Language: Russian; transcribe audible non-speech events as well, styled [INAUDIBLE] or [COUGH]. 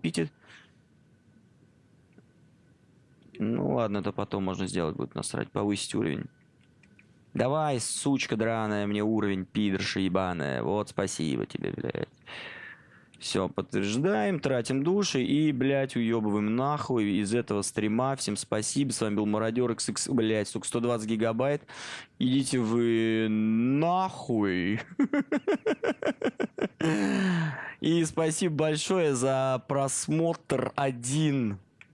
купите. Ну ладно, это потом можно сделать будет насрать, повысить уровень. Давай, сучка драная, мне уровень, пидорша ебаная. Вот, спасибо тебе, блядь. Все, подтверждаем, тратим души и, блядь, уебываем нахуй из этого стрима. Всем спасибо. С вами был Мародер XX, блядь, сука, 120 гигабайт. Идите вы нахуй. [LAUGHS] И спасибо большое за просмотр один.